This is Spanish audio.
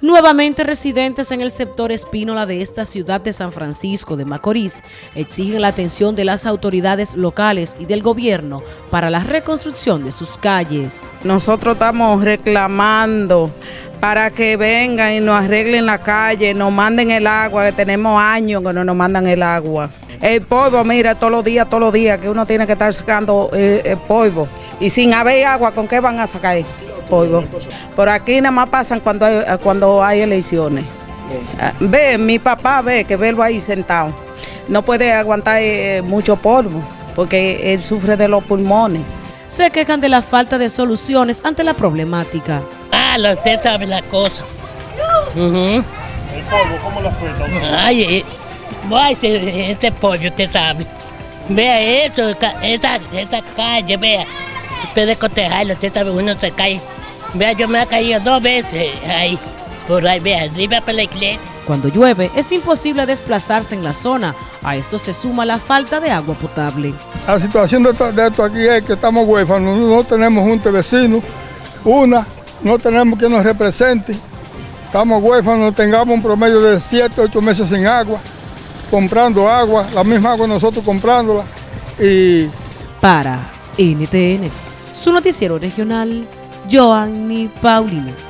Nuevamente residentes en el sector Espínola de esta ciudad de San Francisco de Macorís exigen la atención de las autoridades locales y del gobierno para la reconstrucción de sus calles. Nosotros estamos reclamando para que vengan y nos arreglen la calle, nos manden el agua, que tenemos años que no nos mandan el agua. El polvo, mira, todos los días, todos los días, que uno tiene que estar sacando eh, el polvo. Y sin haber agua, ¿con qué van a sacar? Polvo. Por aquí nada más pasan cuando hay, cuando hay elecciones. Ah, ve, mi papá ve que verlo ahí sentado. No puede aguantar eh, mucho polvo porque él sufre de los pulmones. Se quejan de la falta de soluciones ante la problemática. Ah, usted sabe la cosa. ¿El polvo cómo lo afecta? Ay, eh, ese, ese pollo, usted sabe. Vea eso, esa, esa calle, vea. Puede cotejarlo, usted sabe, uno se cae Vea, yo me he caído dos veces ahí, por ahí, vea, arriba para la iglesia. Cuando llueve es imposible desplazarse en la zona. A esto se suma la falta de agua potable. La situación de esto, aquí es que estamos huérfanos, no tenemos junta de vecinos. Una, no tenemos quien nos represente. Estamos huérfanos, tengamos un promedio de 7, 8 meses sin agua, comprando agua, la misma agua nosotros comprándola. Y... Para NTN, su noticiero regional, Joanny Paulino.